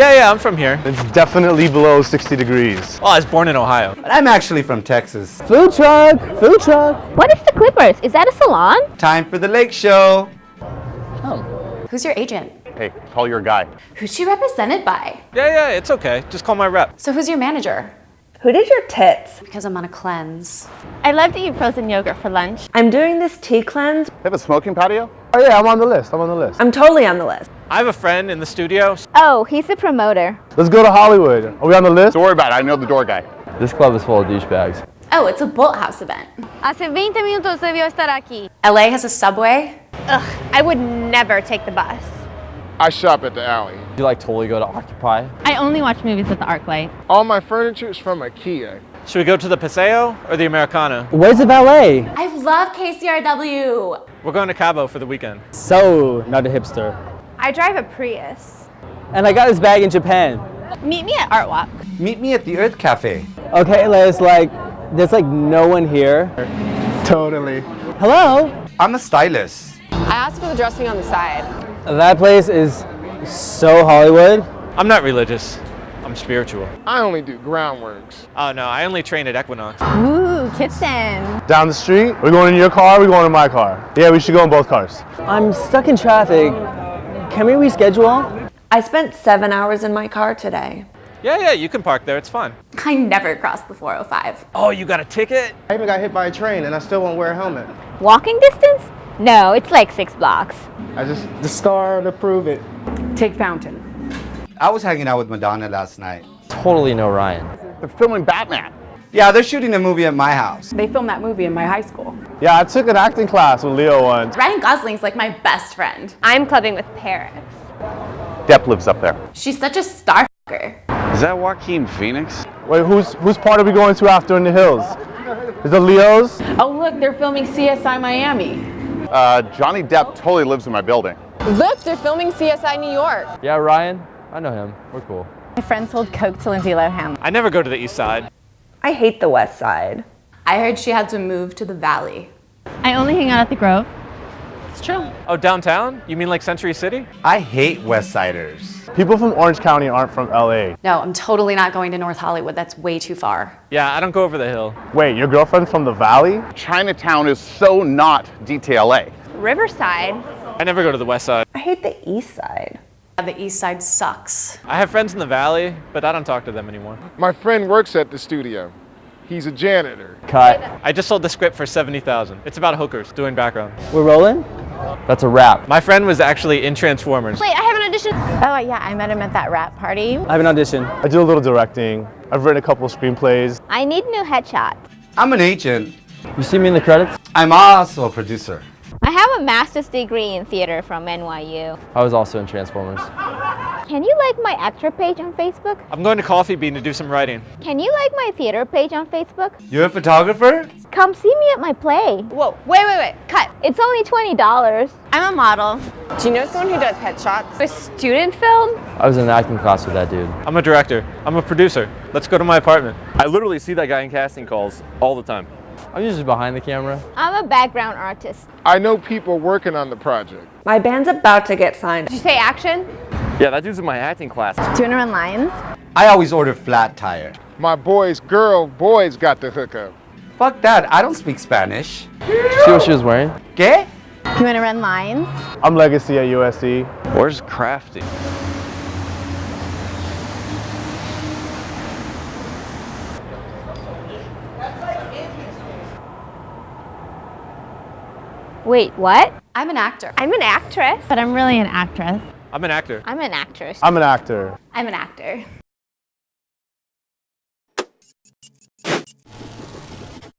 Yeah, yeah, I'm from here. It's definitely below 60 degrees. Well, I was born in Ohio. But I'm actually from Texas. Food truck, food truck. What is the Clippers? Is that a salon? Time for the lake show. Oh. Who's your agent? Hey, call your guy. Who's she represented by? Yeah, yeah, it's okay. Just call my rep. So who's your manager? Who did your tits? Because I'm on a cleanse. I love to eat frozen yogurt for lunch. I'm doing this tea cleanse. They have a smoking patio? Oh yeah, I'm on the list. I'm on the list. I'm totally on the list. I have a friend in the studio. Oh, he's the promoter. Let's go to Hollywood. Are we on the list? Don't worry about it. I know the door guy. This club is full of douchebags. Oh, it's a Bolthouse event. Hace 20 minutos debió estar aquí. LA has a subway. Ugh, I would never take the bus. I shop at the alley. You like totally go to Occupy? I only watch movies at the ArcLight. All my furniture is from IKEA. Should we go to the Paseo or the Americana? Where's the valet? I love KCRW. We're going to Cabo for the weekend. So, not a hipster. I drive a Prius. And I got this bag in Japan. Meet me at Art Walk. Meet me at the Urth Caffe. Okay, Liz, like, there's like no one here. Totally. Hello? I'm a stylist. I asked for the dressing on the side. That place is so Hollywood. I'm not religious. I'm spiritual. I only do groundworks. Oh no, I only train at Equinox. Ooh, kitchen. Down the street. We're going in your car. We're going in my car. Yeah, we should go in both cars. I'm stuck in traffic. Can we reschedule? I spent seven hours in my car today. Yeah, yeah, you can park there. It's fine. I never crossed the 405. Oh, you got a ticket? I even got hit by a train and I still won't wear a helmet. Walking distance? No, it's like six blocks. I just, the scar to prove it. Take Fountain. I was hanging out with Madonna last night. Totally know Ryan. They're filming Batman. Yeah, they're shooting a movie at my house. They filmed that movie in my high school. Yeah, I took an acting class with Leo once. Ryan Gosling's like my best friend. I'm clubbing with Paris. Depp lives up there. She's such a star fucker. Is that Joaquin Phoenix? Wait, whose whose part are we going to after in the hills? Is it Leo's? Oh, look, they're filming CSI Miami. Uh, Johnny Depp totally lives in my building. Look, they're filming CSI New York. Yeah, Ryan? I know him. We're cool. My friend sold coke to Lindsay Lohan. I never go to the east side. I hate the West Side. I heard she had to move to the valley. I only hang out at the Grove. It's true. Oh, downtown? You mean like Century City? I hate West Siders. People from Orange County aren't from LA. No, I'm totally not going to North Hollywood. That's way too far. Yeah, I don't go over the hill. Wait, your girlfriend's from the valley? Chinatown is so not DTLA. Riverside. I never go to the west side. I hate the East Side. The east side sucks. I have friends in the valley, but I don't talk to them anymore. My friend works at the studio. He's a janitor. Cut. I just sold the script for 70,000. It's about hookers doing background. We're rolling? That's a wrap. My friend was actually in Transformers. Wait, I have an audition. Oh, yeah, I met him at that wrap party. I have an audition. I do a little directing. I've written a couple of screenplays. I need new headshots. I'm an agent. You see me in the credits? I'm also a producer. I have a master's degree in theater from NYU. I was also in Transformers. Can you like my actor page on Facebook? I'm going to Coffee Bean to do some writing. Can you like my theater page on Facebook? You're a photographer? Come see me at my play. Whoa, wait, wait, wait, cut. It's only $20. I'm a model. Do you know someone who does headshots? A student film? I was in an acting class with that dude. I'm a director. I'm a producer. Let's go to my apartment. I literally see that guy in casting calls all the time. I'm usually behind the camera. I'm a background artist. I know people working on the project. My band's about to get signed. Did you say action? Yeah, that dude's in my acting class. Do you want to run lines? I always order flat tire. My boys, girl, boys got the hookup. Fuck that, I don't speak Spanish. See what she was wearing? ¿Qué? You want to run lines? I'm legacy at USC. Where's Crafty? Wait, what? I'm an actor. I'm an actress. But I'm really an actress. I'm an actor. I'm an actress. I'm an actor. I'm an actor.